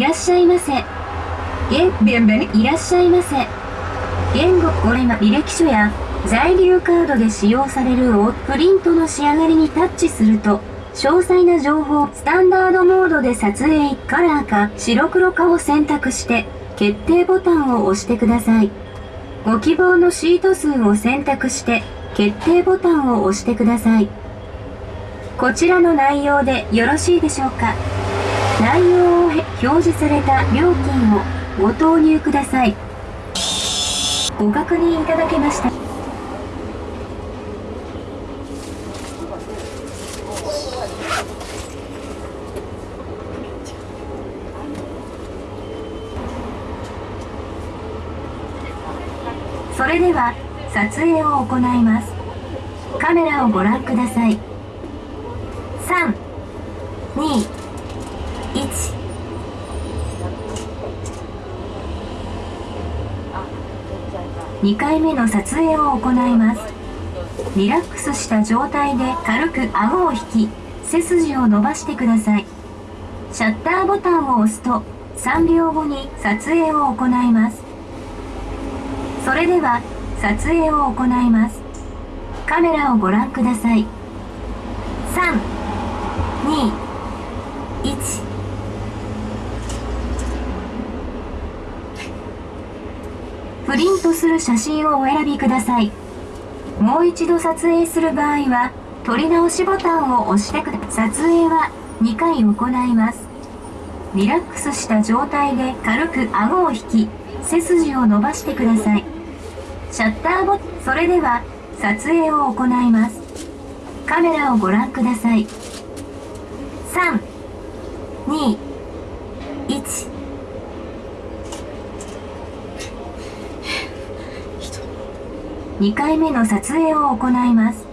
いらっしゃいませ。言、いらっしゃいませ。言語、これは履歴書や在留カードで使用されるをプリントの仕上がりにタッチすると、詳細な情報、スタンダードモードで撮影、カラーか白黒かを選択して、決定ボタンを押してください。ご希望のシート数を選択して、決定ボタンを押してください。こちらの内容でよろしいでしょうか？内容を表示された料金をご投入ください。ご確認いただけました。それでは撮影を行いますカメラをご覧ください3 2 1 2回目の撮影を行います。リラックスした状態で軽く顎を引き背筋を伸ばしてください。シャッターボタンを押すと3秒後に撮影を行います。それでは撮影を行います。カメラをご覧ください。3 2 1プリントする写真をお選びください。もう一度撮影する場合は撮り直しボタンを押してください。撮影は2回行います。リラックスした状態で軽く顎を引き背筋を伸ばしてください。シャッターボそれでは撮影を行います。カメラをご覧ください。3 2 1 2回目の撮影を行います。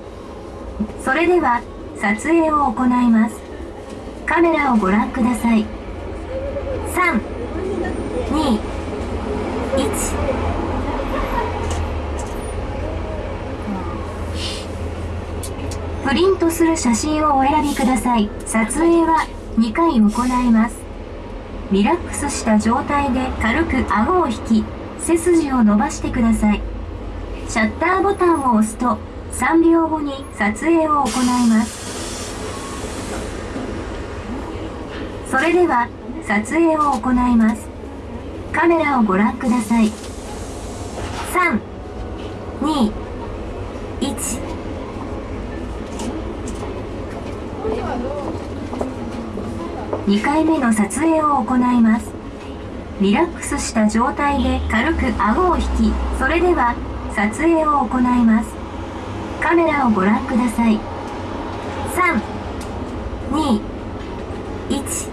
それでは撮影を行います。カメラをご覧ください。3 2 1プリントする写真をお選びください。撮影は2回行います。リラックスした状態で軽く顎を引き背筋を伸ばしてください。シャッターボタンを押すと3秒後に撮影を行います。それでは撮影を行います。カメラをご覧ください。3 2 12回目の撮影を行います。リラックスした状態で軽く顎を引きそれでは撮影を行います。カメラをご覧ください。3 2 1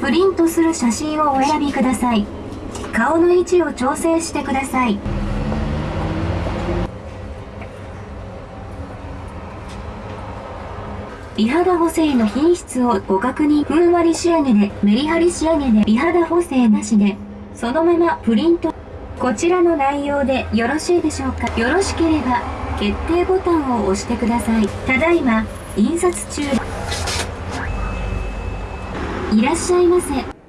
プリントする写真をお選びください。顔の位置を調整してください。美肌補正の品質をご確認。ふんわり仕上げでメリハリ仕上げで美肌補正なしでそのままプリント。こちらの内容でよろしいでしょうか？よろしければ決定ボタンを押してください。ただいま印刷中。いらっしゃいませ。